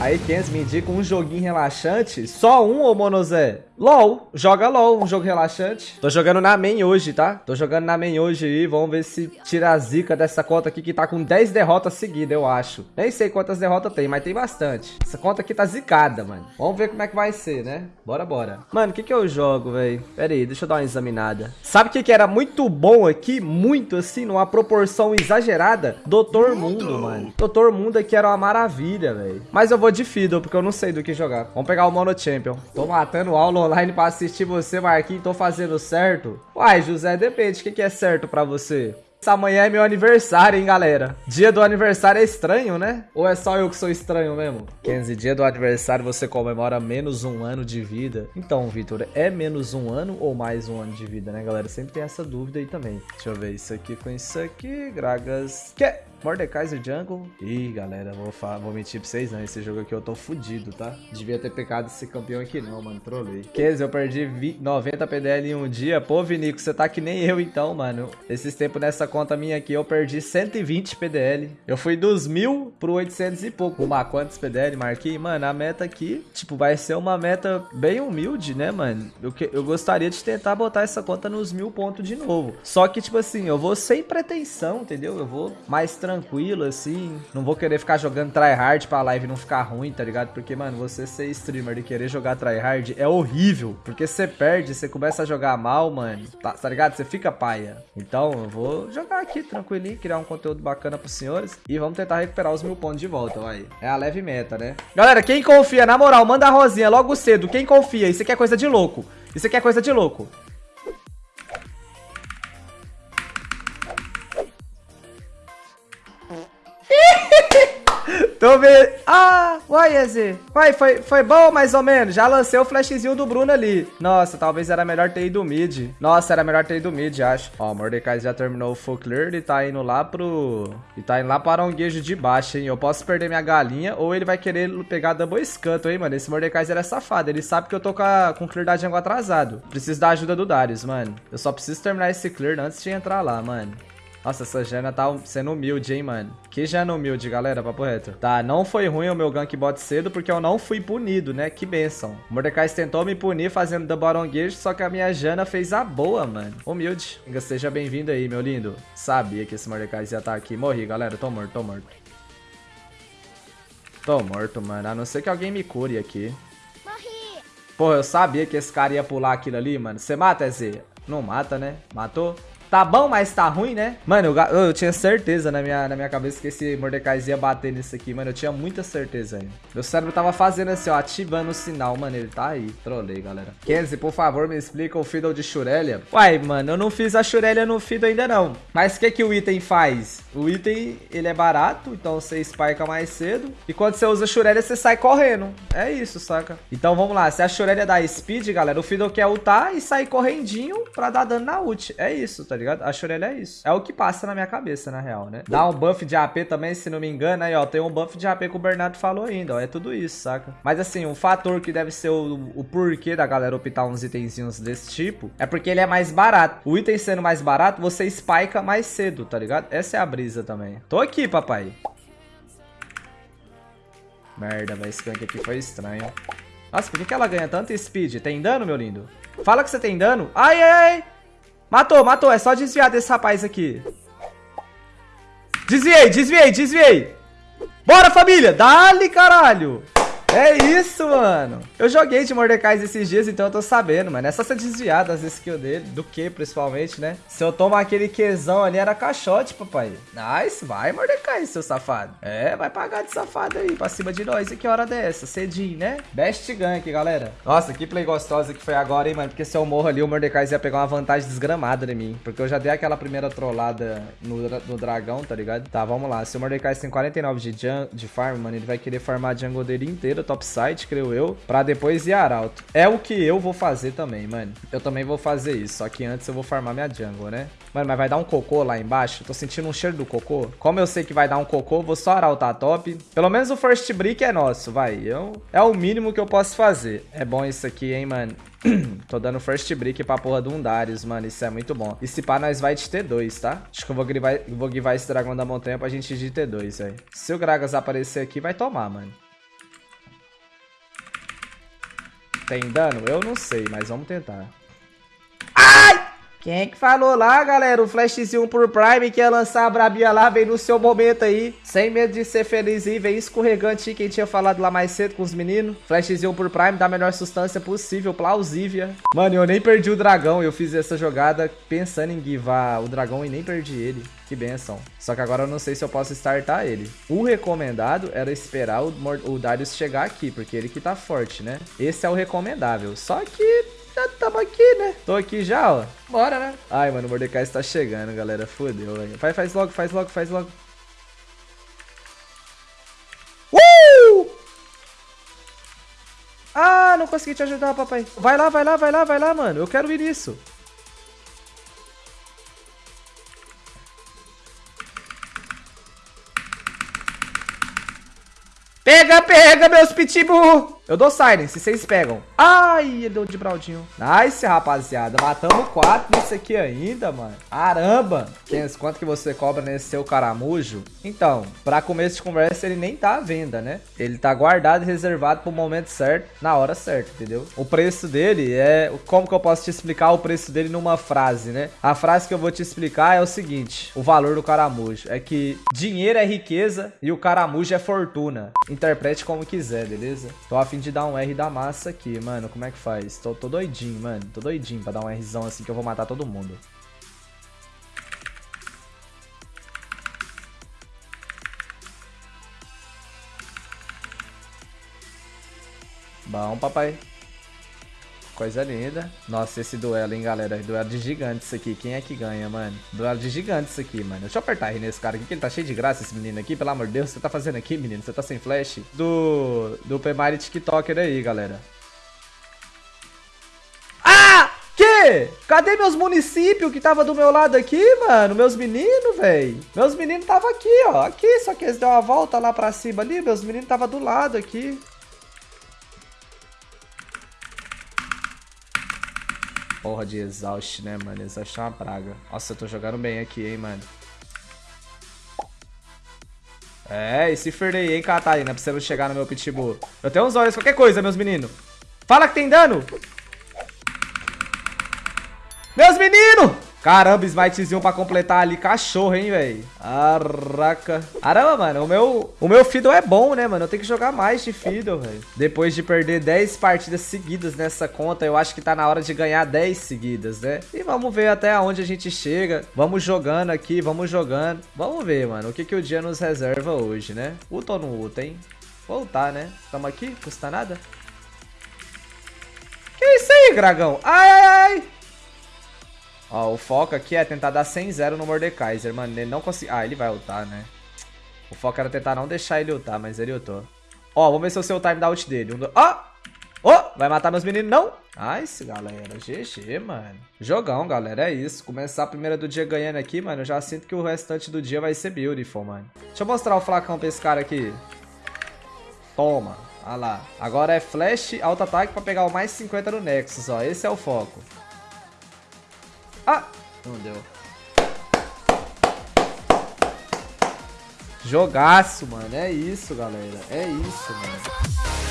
Aí, Kenz, me indica um joguinho relaxante. Só um, ô Monozé? LOL. Joga LOL, um jogo relaxante. Tô jogando na main hoje, tá? Tô jogando na main hoje aí. Vamos ver se tira a zica dessa conta aqui que tá com 10 derrotas seguidas, eu acho. Nem sei quantas derrotas tem, mas tem bastante. Essa conta aqui tá zicada, mano. Vamos ver como é que vai ser, né? Bora, bora. Mano, o que que eu jogo, velho? Pera aí, deixa eu dar uma examinada. Sabe o que que era muito bom aqui? Muito, assim, numa proporção exagerada? Doutor Mundo, mano. Doutor Mundo aqui era uma maravilha, velho. Mas eu vou de Fiddle, porque eu não sei do que jogar. Vamos pegar o Mono Champion. Tô matando aula online pra assistir você, Marquinhos. Tô fazendo certo? Uai, José, depende. O que, que é certo pra você? Amanhã é meu aniversário, hein, galera? Dia do aniversário é estranho, né? Ou é só eu que sou estranho mesmo? 15 dia do aniversário você comemora menos um ano de vida. Então, Vitor, é menos um ano ou mais um ano de vida, né, galera? Sempre tem essa dúvida aí também. Deixa eu ver isso aqui com isso aqui. Gragas. Que? Mordekaiser Jungle. Ih, galera, vou, vou mentir pra vocês não. Esse jogo aqui eu tô fudido, tá? Devia ter pecado esse campeão aqui não, mano. Trolei. Kez, eu perdi 90 PDL em um dia. Pô, Vinico, você tá que nem eu então, mano. Esses tempos nessa conta minha aqui eu perdi 120 PDL. Eu fui dos mil pro 800 e pouco. Uma quantos PDL, Marquinhos? Mano, a meta aqui, tipo, vai ser uma meta bem humilde, né, mano? Eu, que, eu gostaria de tentar botar essa conta nos mil pontos de novo. Só que, tipo assim, eu vou sem pretensão, entendeu? Eu vou mais tranquilo tranquilo, assim. Não vou querer ficar jogando tryhard pra live não ficar ruim, tá ligado? Porque, mano, você ser streamer e querer jogar tryhard é horrível. Porque você perde, você começa a jogar mal, mano. Tá, tá ligado? Você fica paia. Então, eu vou jogar aqui tranquilinho, criar um conteúdo bacana pros senhores. E vamos tentar recuperar os mil pontos de volta, vai. É a leve meta, né? Galera, quem confia, na moral, manda a rosinha logo cedo. Quem confia? Isso aqui é coisa de louco. Isso aqui é coisa de louco. Tô vendo. Ah, uai, EZ. Uai, foi, foi bom mais ou menos. Já lancei o flashzinho do Bruno ali. Nossa, talvez era melhor ter ido mid. Nossa, era melhor ter ido mid, acho. Ó, o Mordecai já terminou o full clear. Ele tá indo lá pro... E tá indo lá para um guejo de baixo, hein. Eu posso perder minha galinha ou ele vai querer pegar double escanto, hein, mano. Esse Mordecai era safado. Ele sabe que eu tô com, a, com clear da jungle atrasado. Preciso da ajuda do Darius, mano. Eu só preciso terminar esse clear antes de entrar lá, mano. Nossa, essa Jana tá sendo humilde, hein, mano. Que Jana humilde, galera, papo reto. Tá, não foi ruim o meu gank bot cedo, porque eu não fui punido, né? Que benção. O Mordecai tentou me punir fazendo bottom gauge, só que a minha Jana fez a boa, mano. Humilde. Seja bem-vindo aí, meu lindo. Sabia que esse Mordecai ia estar tá aqui. Morri, galera. Tô morto, tô morto. Tô morto, mano. A não ser que alguém me cure aqui. Morri. Porra, eu sabia que esse cara ia pular aquilo ali, mano. Você mata, Z? Não mata, né? Matou? Tá bom, mas tá ruim, né? Mano, eu, eu, tinha certeza na minha, na minha cabeça que esse Mordecai ia bater nisso aqui, mano. Eu tinha muita certeza ainda. Meu cérebro tava fazendo assim, ó, ativando o sinal. Mano, ele tá aí. Trolei, galera. Kenzie, por favor, me explica o Fiddle de Shurelia. Uai, mano, eu não fiz a Shurelia no Fiddle ainda não. Mas o que que o item faz? O item, ele é barato, então você spika mais cedo. E quando você usa a Shurelia, você sai correndo. É isso, saca? Então vamos lá. Se a Shurelia dá speed, galera, o Fiddle quer ultar e sair correndinho pra dar dano na ult. É isso, tá ligado? ligado? A Shurelya é isso. É o que passa na minha cabeça, na real, né? Dá um buff de AP também, se não me engano. Aí, ó, tem um buff de AP que o Bernardo falou ainda, ó. É tudo isso, saca? Mas assim, um fator que deve ser o, o porquê da galera optar uns itenzinhos desse tipo é porque ele é mais barato. O item sendo mais barato, você spika mais cedo, tá ligado? Essa é a brisa também. Tô aqui, papai. Merda, velho. Esse gank aqui foi estranho. Nossa, por que, que ela ganha tanto speed? Tem dano, meu lindo? Fala que você tem dano. Ai, ai, ai. Matou, matou. É só desviar desse rapaz aqui. Desviei, desviei, desviei. Bora, família. Dale, caralho. É isso, mano. Eu joguei de Mordecai esses dias, então eu tô sabendo, mano. É só ser desviado das skills dele, do que principalmente, né? Se eu tomar aquele Qzão ali, era caixote, papai. Nice, vai, Mordecai, seu safado. É, vai pagar de safado aí, pra cima de nós. E que hora dessa? Cedinho, né? Best gank, galera. Nossa, que play gostosa que foi agora, hein, mano. Porque se eu morro ali, o Mordecai ia pegar uma vantagem desgramada em mim. Porque eu já dei aquela primeira trollada no, no dragão, tá ligado? Tá, vamos lá. Se o Mordecai tem 49 de, de farm, mano, ele vai querer farmar a jungle dele inteira topside, creio eu, pra depois ir arauto. É o que eu vou fazer também, mano. Eu também vou fazer isso, só que antes eu vou farmar minha jungle, né? Mano, mas vai dar um cocô lá embaixo. Tô sentindo um cheiro do cocô. Como eu sei que vai dar um cocô, vou só arautar top. Pelo menos o first brick é nosso, vai. Eu, é o mínimo que eu posso fazer. É bom isso aqui, hein, mano. Tô dando first brick pra porra do Undarius, mano. Isso é muito bom. E se pá, nós vai de T2, tá? Acho que eu vou givar, vou esse dragão da montanha pra gente ir de T2, velho. Se o Gragas aparecer aqui, vai tomar, mano. Tem dano? Eu não sei, mas vamos tentar. Quem é que falou lá, galera? O flashzinho por Prime que ia lançar a brabia lá, vem no seu momento aí. Sem medo de ser feliz aí, vem escorregante quem tinha falado lá mais cedo com os meninos. Flashzinho por Prime da melhor substância possível, plausível. Mano, eu nem perdi o dragão, eu fiz essa jogada pensando em guivar o dragão e nem perdi ele. Que benção. Só que agora eu não sei se eu posso startar ele. O recomendado era esperar o, o Darius chegar aqui, porque ele que tá forte, né? Esse é o recomendável. Só que já tamo aqui, né? Tô aqui já, ó. Bora, né? Ai, mano, o Mordecai está chegando, galera. Fodeu, velho. Faz, faz logo, faz logo, faz logo. Uh! Ah, não consegui te ajudar, papai. Vai lá, vai lá, vai lá, vai lá, mano. Eu quero ir nisso. Pega, pega, meus pitbull! Eu dou silence, vocês pegam. Ai, ele deu de Braudinho. Nice, rapaziada. Matamos quatro nisso aqui ainda, mano. Caramba. Kenz, quanto que você cobra nesse seu caramujo? Então, pra começo de conversa, ele nem tá à venda, né? Ele tá guardado e reservado pro momento certo, na hora certa, entendeu? O preço dele é... Como que eu posso te explicar o preço dele numa frase, né? A frase que eu vou te explicar é o seguinte. O valor do caramujo é que dinheiro é riqueza e o caramujo é fortuna. Interprete como quiser, beleza? Tô afim de dar um R da massa aqui, mano. Como é que faz? Tô, tô doidinho, mano. Tô doidinho pra dar um Rzão assim que eu vou matar todo mundo. Bom, papai. Coisa linda. Nossa, esse duelo, hein, galera. Duelo de gigantes aqui. Quem é que ganha, mano? Duelo de gigantes aqui, mano. Deixa eu apertar R nesse cara aqui, que ele tá cheio de graça, esse menino aqui. Pelo amor de Deus, você tá fazendo aqui, menino? Você tá sem flash? Do... Do Pemari TikToker aí, galera. Ah! Que? Cadê meus municípios que tava do meu lado aqui, mano? Meus meninos, velho. Meus meninos tava aqui, ó. Aqui, só que eles deu uma volta lá pra cima ali. Meus meninos tava do lado aqui. Porra de exaust, né, mano? Exaust é uma praga. Nossa, eu tô jogando bem aqui, hein, mano. É, e se ferdei, hein, Catarina, não chegar no meu pitbull. Eu tenho uns olhos, qualquer coisa, meus meninos. Fala que tem dano! Meus meninos! Caramba, smitezinho pra completar ali. Cachorro, hein, velho. Caraca. Caramba, mano. O meu, o meu Fiddle é bom, né, mano? Eu tenho que jogar mais de Fiddle, velho. Depois de perder 10 partidas seguidas nessa conta, eu acho que tá na hora de ganhar 10 seguidas, né? E vamos ver até onde a gente chega. Vamos jogando aqui, vamos jogando. Vamos ver, mano, o que, que o dia nos reserva hoje, né? Uta ou não uta, hein? Voltar, né? Tamo aqui, custa nada. Que isso aí, dragão? Ai, ai, ai. Ó, o foco aqui é tentar dar 100-0 no Mordekaiser, mano. Ele não conseguiu... Ah, ele vai ultar, né? O foco era tentar não deixar ele ultar, mas ele ultou. Ó, vamos ver se eu sei o time da ult dele. Um, dois... Ó! Oh, vai matar meus meninos, não? Nice, galera. GG, mano. Jogão, galera. É isso. Começar a primeira do dia ganhando aqui, mano. Eu já sinto que o restante do dia vai ser beautiful, mano. Deixa eu mostrar o flacão pra esse cara aqui. Toma. Olha lá. Agora é flash, alto ataque pra pegar o mais 50 no Nexus, ó. Esse é o foco. Ah! Não deu. Jogaço, mano. É isso, galera. É isso, mano.